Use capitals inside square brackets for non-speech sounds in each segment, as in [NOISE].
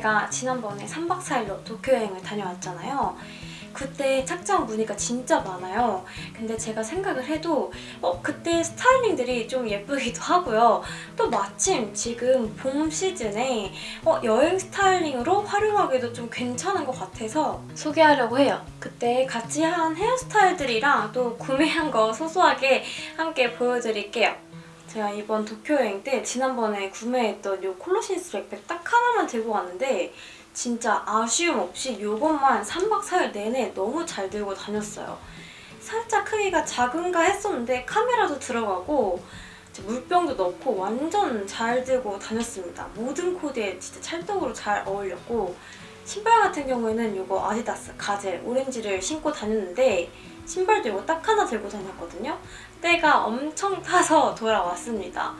제가 지난번에 3박 4일로 도쿄 여행을 다녀왔잖아요. 그때 착장 무늬가 진짜 많아요. 근데 제가 생각을 해도 어, 그때 스타일링들이 좀 예쁘기도 하고요. 또 마침 지금 봄 시즌에 어, 여행 스타일링으로 활용하기도 좀 괜찮은 것 같아서 소개하려고 해요. 그때 같이 한 헤어스타일들이랑 또 구매한 거 소소하게 함께 보여드릴게요. 제가 이번 도쿄 여행 때 지난번에 구매했던 이 콜로신스 백팩 딱 하나만 들고 왔는데 진짜 아쉬움 없이 이것만 3박 4일 내내 너무 잘 들고 다녔어요. 살짝 크기가 작은가 했었는데 카메라도 들어가고 물병도 넣고 완전 잘 들고 다녔습니다. 모든 코디에 진짜 찰떡으로 잘 어울렸고 신발 같은 경우에는 이거 아디다스 가젤 오렌지를 신고 다녔는데 신발도 이거 딱 하나 들고 다녔거든요. 때가 엄청 타서 [LAUGHS] 돌아왔습니다.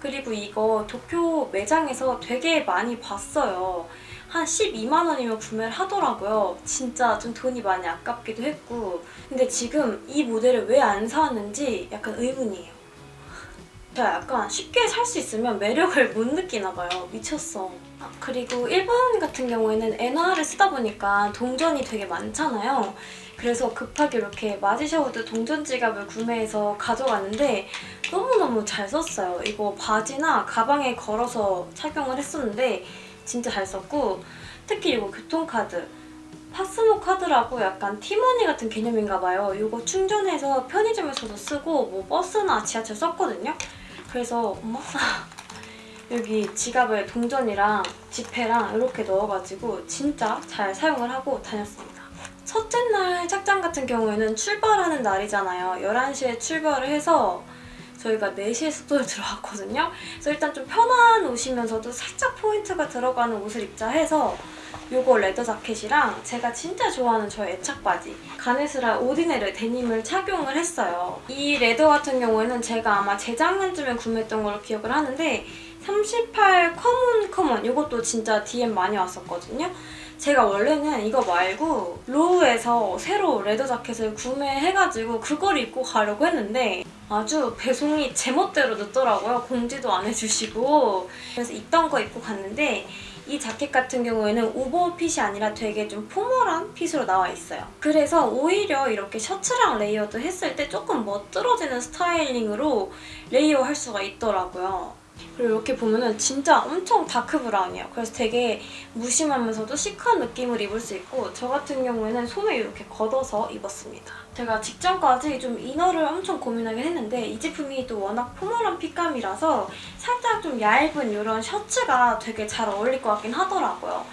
그리고 이거 도쿄 매장에서 되게 많이 봤어요. 한 12만 원이면 구매를 하더라고요. 진짜 좀 돈이 많이 아깝기도 했고 근데 지금 이 모델을 왜 안 사왔는지 약간 의문이에요. [LAUGHS] 제가 약간 쉽게 살 수 있으면 매력을 못 느끼나 봐요. 미쳤어. 아, 그리고 일본 같은 경우에는 엔화를 쓰다 보니까 동전이 되게 많잖아요. 그래서 급하게 이렇게 마지샤우드 동전 지갑을 구매해서 가져갔는데 너무너무 잘 썼어요. 이거 바지나 가방에 걸어서 착용을 했었는데 진짜 잘 썼고 특히 이거 교통카드 파스모 카드라고 약간 티머니 같은 개념인가 봐요. 이거 충전해서 편의점에서도 쓰고 뭐 버스나 지하철 썼거든요. 그래서 엄마 [LAUGHS] 여기 지갑에 동전이랑 지폐랑 이렇게 넣어가지고 진짜 잘 사용을 하고 다녔습니다. 첫째 날 착장 같은 경우에는 출발하는 날이잖아요. 11시에 출발을 해서 저희가 4시에 숙소를 [LAUGHS] 들어왔거든요. 그래서 일단 좀 편한 옷이면서도 살짝 포인트가 들어가는 옷을 입자 해서 요거 leather 자켓이랑 제가 진짜 좋아하는 저의 애착 바지 가네스라 오디네르 데님을 착용을 했어요. 이 leather 같은 경우에는 제가 아마 재작년쯤에 구매했던 걸로 기억을 하는데 38 Come On Common 이것도 진짜 DM 많이 왔었거든요. 제가 원래는 이거 말고 로우에서 새로 leather 자켓을 구매해가지고 그걸 입고 가려고 했는데 아주 배송이 제멋대로 늦더라고요. 공지도 안 해주시고 그래서 있던 거 입고 갔는데 이 자켓 같은 경우에는 오버핏이 아니라 되게 좀 formal한 fit으로 나와 있어요. 그래서 오히려 이렇게 셔츠랑 layered 했을 때 조금 멋들어지는 스타일링으로 layer 할 수가 있더라고요. 그리고 이렇게 보면은 진짜 엄청 dark brown이에요. 그래서 되게 무심하면서도 chic한 느낌을 입을 수 있고 저 같은 경우에는 소매 이렇게 걷어서 입었습니다. 제가 직전까지 좀 inner를 엄청 고민하긴 했는데 이 제품이 또 워낙 formal한 fit감이라서 살짝 좀 얇은 이런 셔츠가 되게 잘 어울릴 것 같긴 하더라고요.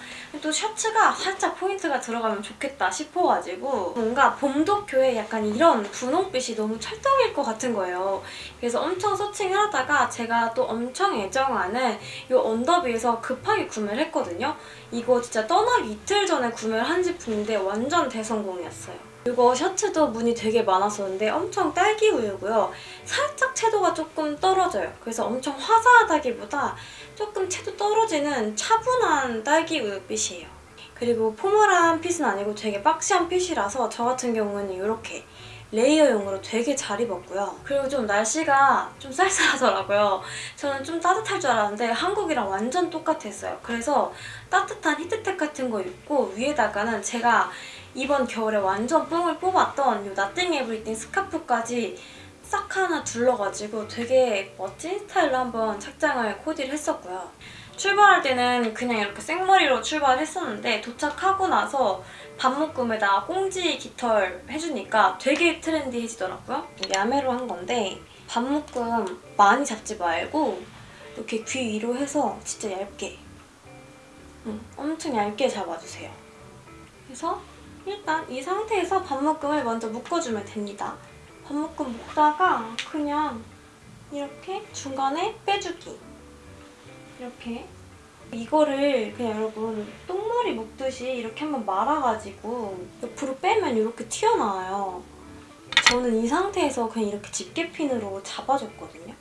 또 셔츠가 살짝 포인트가 들어가면 좋겠다 싶어가지고 뭔가 봄도쿄에 약간 이런 분홍빛이 너무 찰떡일 것 같은 거예요. 그래서 엄청 서칭을 하다가 제가 또 엄청 애정하는 이 언더비에서 급하게 구매를 했거든요. 이거 진짜 떠나기 이틀 전에 구매를 한 제품인데 완전 대성공이었어요. 이거 셔츠도 무늬 되게 많았었는데 엄청 딸기 우유고요. 살짝 채도가 조금 떨어져요. 그래서 엄청 화사하다기보다 조금 채도 떨어지는 차분한 딸기 우유빛이에요. 그리고 formal한 fit은 아니고 되게 boxy한 fit이라서 저 같은 경우는 이렇게 layer용으로 되게 잘 입었고요. 그리고 좀 날씨가 좀 쌀쌀하더라고요. 저는 좀 따뜻할 줄 알았는데 한국이랑 완전 똑같았어요. 그래서 따뜻한 히트텍 같은 거 입고 위에다가는 제가 이번 겨울에 완전 뽕을 뽑았던 이 나띵 에브리띵 스카프까지 싹 하나 둘러가지고 되게 멋진 스타일로 한번 착장을 코디를 했었고요. 출발할 때는 그냥 이렇게 생머리로 출발을 했었는데 도착하고 나서 반묶음에다 꽁지 깃털 해주니까 되게 트렌디해지더라고요. 야매로 한 건데 반묶음 많이 잡지 말고 이렇게 귀 위로 해서 진짜 얇게 응, 엄청 얇게 잡아주세요. 그래서 일단 이 상태에서 반묶음을 먼저 묶어주면 됩니다. 반묶음 묶다가 그냥 이렇게 중간에 빼주기 이렇게 이거를 그냥 여러분 똥머리 묶듯이 이렇게 한번 말아가지고 옆으로 빼면 이렇게 튀어나와요. 저는 이 상태에서 그냥 이렇게 집게핀으로 잡아줬거든요.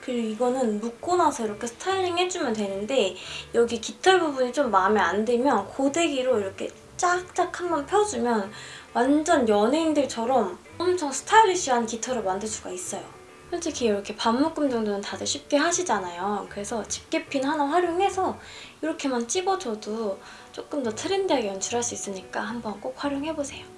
그리고 이거는 묶고 나서 이렇게 스타일링 해주면 되는데 여기 깃털 부분이 좀 마음에 안 들면 고데기로 이렇게 쫙쫙 한번 펴주면 완전 연예인들처럼 엄청 스타일리시한 깃털을 만들 수가 있어요. 솔직히 이렇게 반묶음 정도는 다들 쉽게 하시잖아요. 그래서 집게핀 하나 활용해서 이렇게만 찍어줘도 조금 더 트렌디하게 연출할 수 있으니까 한번 꼭 활용해보세요.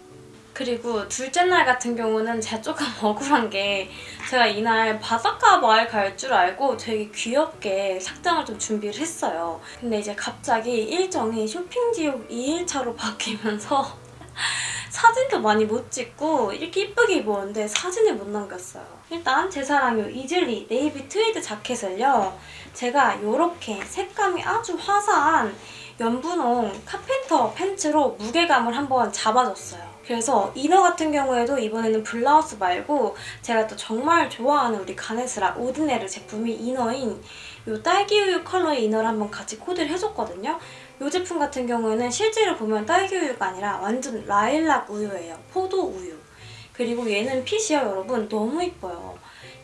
그리고 둘째 날 같은 경우는 제가 조금 [LAUGHS] 억울한 게 제가 이날 바닷가 마을 갈 줄 알고 되게 귀엽게 착장을 좀 준비를 했어요. 근데 이제 갑자기 일정이 쇼핑지옥 2일차로 바뀌면서 [LAUGHS] 사진도 많이 못 찍고 이렇게 이쁘게 입었는데 사진을 못 남겼어요. 일단 제 사랑 요 이즐리 네이비 트위드 자켓을요. 제가 이렇게 색감이 아주 화사한 연분홍 carpenter pants로 무게감을 한번 잡아줬어요. 그래서 inner 같은 경우에도 이번에는 블라우스 말고 제가 또 정말 좋아하는 우리 가네스라 오드네르 제품이 이너인 이 딸기우유 컬러의 inner를 한번 같이 코디를 해줬거든요. 이 제품 같은 경우에는 실제로 보면 딸기우유가 아니라 완전 라일락 우유예요. 포도 우유. 그리고 얘는 핏이요 여러분 너무 이뻐요.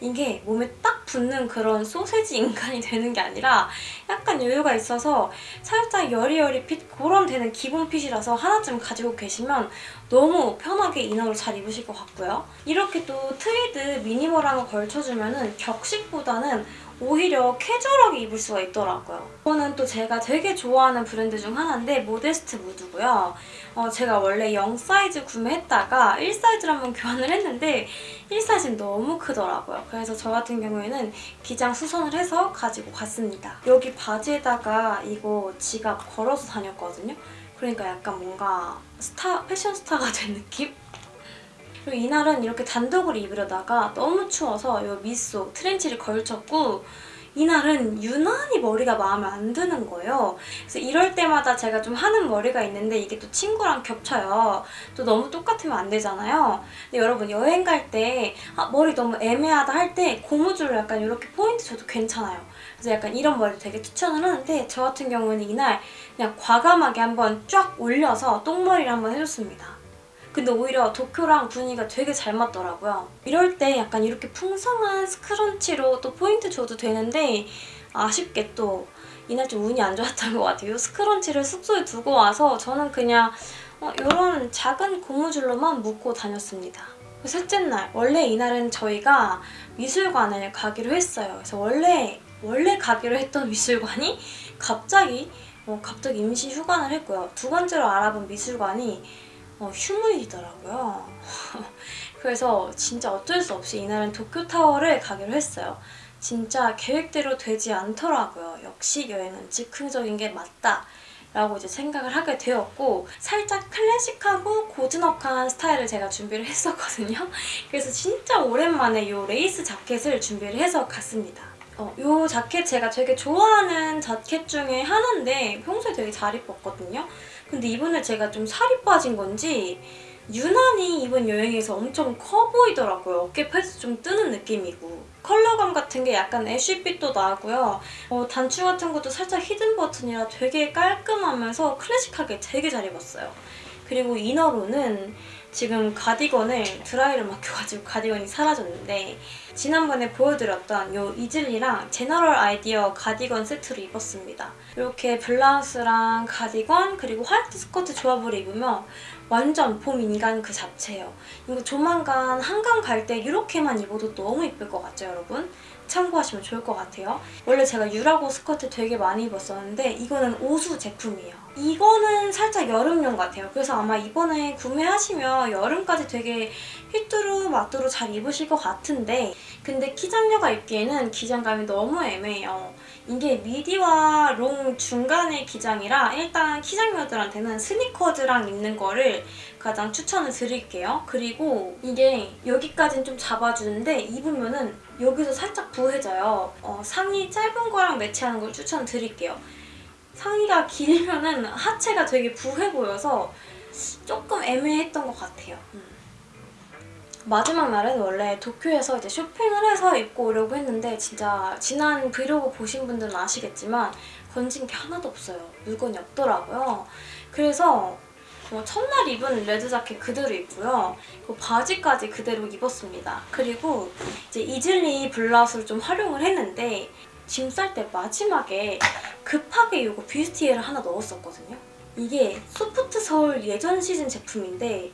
이게 몸에 딱 붙는 그런 소세지 인간이 [LAUGHS] 되는 게 아니라 약간 여유가 있어서 살짝 여리여리 핏 그런 되는 기본 핏이라서 하나쯤 가지고 계시면 너무 편하게 이너를 잘 입으실 것 같고요. 이렇게 또 트위드 미니멀한 거 걸쳐주면 은 격식보다는 오히려 캐주얼하게 입을 수가 있더라고요. 이거는 또 제가 되게 좋아하는 브랜드 중 하나인데 모데스트 무드고요. 어, 제가 원래 0 사이즈 구매했다가 1 사이즈로 한번 교환을 했는데 1 사이즈는 너무 크더라고요. 그래서 저 같은 경우에는 기장 수선을 해서 가지고 갔습니다. 여기 바지에다가 이거 지갑 걸어서 다녔거든요. 그러니까 약간 뭔가 스타, 패션 스타가 된 느낌? 그리고 이날은 이렇게 단독으로 입으려다가 너무 추워서 이 밑속 trench를 걸쳤고 이날은 유난히 머리가 마음에 안 드는 거예요. 그래서 이럴 때마다 제가 좀 하는 머리가 있는데 이게 또 친구랑 겹쳐요. 또 너무 똑같으면 안 되잖아요. 근데 여러분 여행 갈 때 아, 머리 너무 애매하다 할 때 고무줄로 약간 이렇게 포인트 줘도 괜찮아요. 그래서 약간 이런 머리 되게 추천을 하는데 저 같은 경우는 이날 그냥 과감하게 한번 쫙 올려서 똥머리를 한번 해줬습니다. 근데 오히려 도쿄랑 분위기가 되게 잘 맞더라고요. 이럴 때 약간 이렇게 풍성한 스크런치로 또 포인트 줘도 되는데 아쉽게 또 이날 좀 운이 안 좋았던 것 같아요. 이 스크런치를 숙소에 두고 와서 저는 그냥 어, 이런 작은 고무줄로만 묶고 다녔습니다. 셋째 날, 원래 이날은 저희가 미술관을 가기로 했어요. 그래서 원래 원래 가기로 했던 [LAUGHS] 미술관이 갑자기 어, 갑자기 임시 휴관을 했고요. 두 번째로 알아본 미술관이 어, 휴무이더라고요. [LAUGHS] 그래서 진짜 어쩔 수 없이 이날은 도쿄타워를 가기로 했어요. 진짜 계획대로 되지 않더라고요. 역시 여행은 즉흥적인 게 맞다. 라고 이제 생각을 하게 되었고 살짝 클래식하고 고즈넉한 스타일을 제가 준비를 했었거든요. [LAUGHS] 그래서 진짜 오랜만에 이 레이스 자켓을 준비를 해서 갔습니다. 어, 이 자켓 제가 되게 좋아하는 자켓 중에 하나인데 평소에 되게 잘 입었거든요. 근데 이번에 제가 좀 살이 빠진 건지 유난히 이번 여행에서 엄청 커 보이더라고요. 어깨 패드 좀 뜨는 느낌이고 컬러감 같은 게 약간 ash빛도 나고요. 어, 단추 같은 것도 살짝 hidden button이라 되게 깔끔하면서 클래식하게 되게 잘 입었어요. 그리고 inner로는 지금 가디건을 드라이를 맡겨가지고 가디건이 사라졌는데 지난번에 보여드렸던 이 이즐리랑 제너럴 아이디어 가디건 세트로 입었습니다. 이렇게 블라우스랑 가디건 그리고 화이트 스커트 조합을 입으면 완전 봄 인간 그 자체예요. 이거 조만간 한강 갈 때 이렇게만 입어도 너무 이쁠 것 같죠, 여러분? 참고하시면 좋을 것 같아요. 원래 제가 유라고 스커트 되게 많이 입었었는데 이거는 오수 제품이에요. 이거는 살짝 여름용 같아요. 그래서 아마 이번에 구매하시면 여름까지 되게 휘뚜루 마뚜루 잘 입으실 것 같은데 근데 키장녀가 입기에는 기장감이 너무 애매해요. 이게 midi와 long 중간의 기장이라 일단 키장녀들한테는 스니커즈랑 입는 거를 가장 추천을 드릴게요. 그리고 이게 여기까지는 좀 잡아주는데 입으면은 여기서 살짝 부해져요. 어, 상의 짧은 거랑 매치하는 걸 추천드릴게요. 상의가 길면 은 하체가 되게 부해 보여서 조금 애매했던 것 같아요. 음. 마지막 날은 원래 도쿄에서 이제 쇼핑을 해서 입고 오려고 했는데 진짜 지난 브이로그 보신 분들은 아시겠지만 건진 게 하나도 없어요. 물건이 없더라고요. 그래서 어, 첫날 입은 레드 자켓 그대로 입고요. 그 바지까지 그대로 입었습니다. 그리고 이제 이즐리 블라우스를 좀 활용을 했는데 짐 쌀 때 마지막에 급하게 이거 bustier를 하나 넣었었거든요. 이게 소프트 서울 예전 시즌 제품인데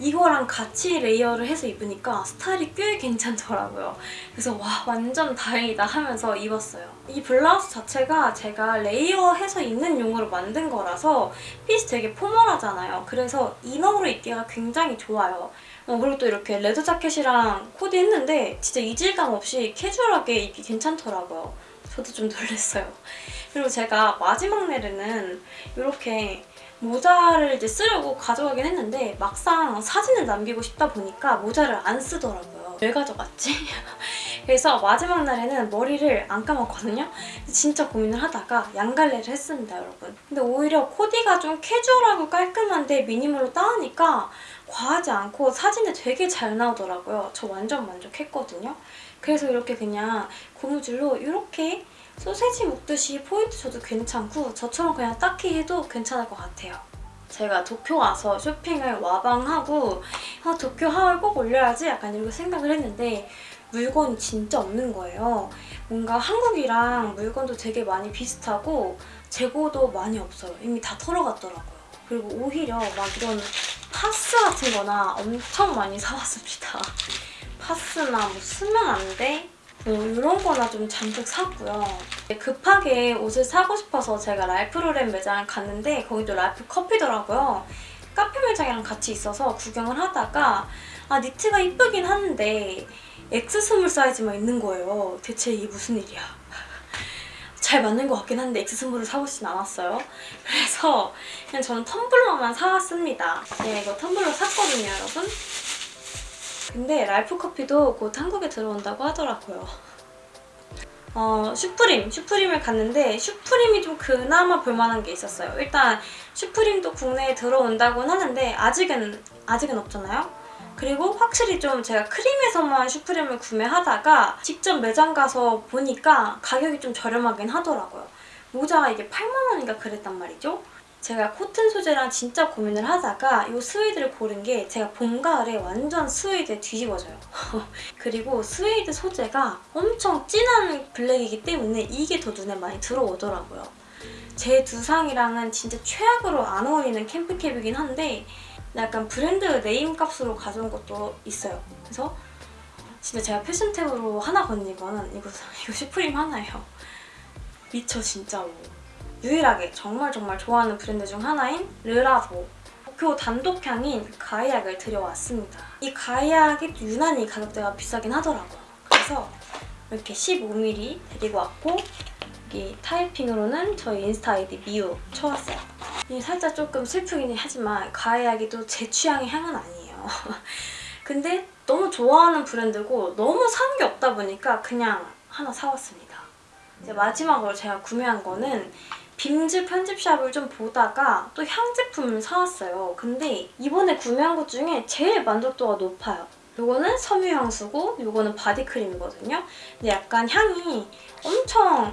이거랑 같이 layer를 해서 입으니까 스타일이 꽤 괜찮더라고요. 그래서 와 완전 다행이다 하면서 입었어요. 이 블라우스 자체가 제가 layer해서 입는 용으로 만든 거라서 핏이 되게 포멀하잖아요. 그래서 이너로 입기가 굉장히 좋아요. 어, 그리고 또 이렇게 레드 자켓이랑 코디 했는데 진짜 이질감 없이 캐주얼하게 입기 괜찮더라고요. 저도 좀 놀랐어요. 그리고 제가 마지막 날에는 이렇게 모자를 이제 쓰려고 가져가긴 했는데 막상 사진을 남기고 싶다 보니까 모자를 안 쓰더라고요. 왜 가져갔지? [LAUGHS] 그래서 마지막 날에는 머리를 안 감았거든요. 진짜 고민을 하다가 양갈래를 했습니다, 여러분. 근데 오히려 코디가 좀 캐주얼하고 깔끔한데 미니멀로 따으니까 과하지 않고 사진에 되게 잘 나오더라고요. 저 완전 만족했거든요. 그래서 이렇게 그냥 고무줄로 이렇게 소세지 묶듯이 포인트 줘도 괜찮고 저처럼 그냥 딱히 해도 괜찮을 것 같아요. 제가 도쿄 와서 쇼핑을 와방하고 아, 도쿄 하울 꼭 올려야지 약간 이렇게 생각을 했는데 물건이 진짜 없는 거예요. 뭔가 한국이랑 물건도 되게 많이 비슷하고 재고도 많이 없어요. 이미 다 털어갔더라고요. 그리고 오히려 막 이런 파스 같은 거나 엄청 많이 사왔습니다. [LAUGHS] 파스나 뭐 쓰면 안 돼? 뭐 이런 거나 좀 잔뜩 샀고요. 급하게 옷을 사고 싶어서 제가 랄프로렌 매장을 갔는데 거기도 랄프 커피더라고요. 카페 매장이랑 같이 있어서 구경을 하다가 아 니트가 이쁘긴 한데 X small 사이즈만 있는 거예요. 대체 이게 무슨 일이야. [LAUGHS] 잘 맞는 것 같긴 한데 X 스몰을 사보진 않았어요. 그래서 그냥 저는 텀블러만 사왔습니다. 네, 이거 텀블러 샀거든요, 여러분. 근데 랄프 커피도 곧 한국에 들어온다고 하더라고요. 어, 슈프림, 슈프림을 갔는데 슈프림이 좀 그나마 볼만한 게 있었어요. 일단 슈프림도 국내에 들어온다고는 하는데 아직은 아직은 없잖아요. 그리고 확실히 좀 제가 크림에서만 슈프림을 구매하다가 직접 매장 가서 보니까 가격이 좀 저렴하긴 하더라고요. 모자가 이게 8만 원인가 그랬단 말이죠. 제가 코튼 소재랑 진짜 고민을 하다가 이 스웨이드를 고른 게 제가 봄, 가을에 완전 스웨이드에 뒤집어져요. [LAUGHS] 그리고 스웨이드 소재가 엄청 진한 블랙이기 때문에 이게 더 눈에 많이 들어오더라고요. 제 두상이랑은 진짜 최악으로 안 어울리는 캠프캡이긴 한데 약간 브랜드 네임 값으로 가져온 것도 있어요. 그래서 진짜 제가 패션템으로 하나 건진 거는 이거, [LAUGHS] 이거 슈프림 하나예요. 미쳐 진짜로. 유일하게 정말 정말 좋아하는 브랜드 중 하나인 르라보 도쿄 단독향인 가이약을 들여왔습니다. 이 가이약이 유난히 가격대가 비싸긴 하더라고요. 그래서 이렇게 15mm 데리고 왔고 여기 타이핑으로는 저희 인스타 아이디 미우 쳐왔어요. 이 살짝 조금 슬프긴 하지만 가이약이 또제 취향의 향은 아니에요. [LAUGHS] 근데 너무 좋아하는 브랜드고 너무 산 게 없다 보니까 그냥 하나 사왔습니다. 이제 마지막으로 제가 구매한 거는 빔즈 편집샵을 좀 보다가 또 향 제품을 사왔어요. 근데 이번에 구매한 것 중에 제일 만족도가 높아요. 이거는 섬유향수고 이거는 바디크림이거든요. 근데 약간 향이 엄청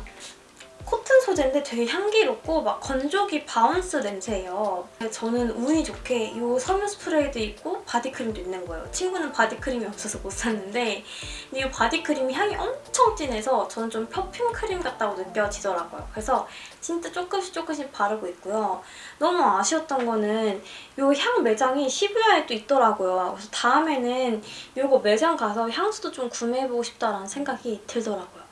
소재인데 되게 향기롭고 막 건조기 바운스 냄새예요. 저는 운이 좋게 이 섬유 스프레이도 있고 바디크림도 있는 거예요. 친구는 바디크림이 없어서 못 샀는데 근데 이 바디크림이 향이 엄청 진해서 저는 좀 perfume 크림 같다고 느껴지더라고요. 그래서 진짜 조금씩 조금씩 바르고 있고요. 너무 아쉬웠던 거는 이 향 매장이 시부야에 또 있더라고요. 그래서 다음에는 이거 매장 가서 향수도 좀 구매해보고 싶다라는 생각이 들더라고요.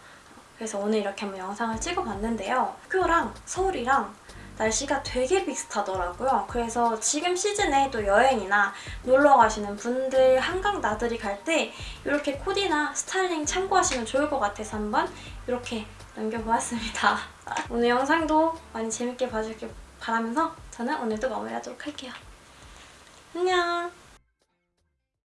그래서 오늘 이렇게 한번 영상을 찍어봤는데요. 학교랑 서울이랑 날씨가 되게 비슷하더라고요. 그래서 지금 시즌에 또 여행이나 놀러 가시는 분들, 한강 나들이 갈 때 이렇게 코디나 스타일링 참고하시면 좋을 것 같아서 한번 이렇게 남겨보았습니다. [LAUGHS] 오늘 영상도 많이 재밌게 봐주길 바라면서 저는 오늘도 마무리하도록 할게요. 안녕!